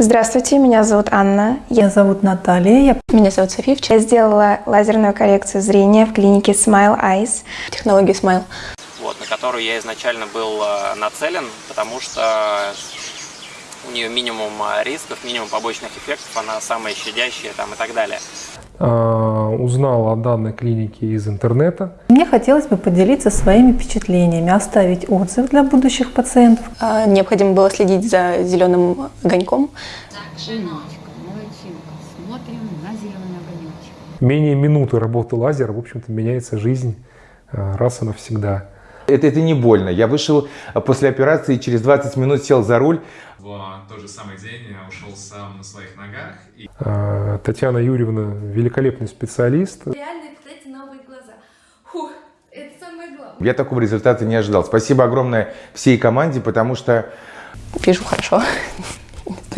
Здравствуйте, меня зовут Анна. Я... Меня зовут Наталья. Я... Меня зовут София. Я сделала лазерную коррекцию зрения в клинике Smile Eyes, технологии Smile. Вот, на которую я изначально был э, нацелен, потому что у нее минимум э, рисков, минимум побочных эффектов, она самая щадящая там, и так далее. А, узнал о данной клинике из интернета. Мне хотелось бы поделиться своими впечатлениями, оставить отзыв для будущих пациентов. А, необходимо было следить за зеленым огоньком. Менее минуты работы лазера, в общем-то, меняется жизнь а, раз и навсегда. Это, это не больно. Я вышел после операции, через 20 минут сел за руль. В тот же самый день я ушел сам на своих ногах. И... А, Татьяна Юрьевна великолепный специалист. Реально, кстати, новые глаза. Фух, это самое главное. Я такого результата не ожидал. Спасибо огромное всей команде, потому что... Вижу хорошо.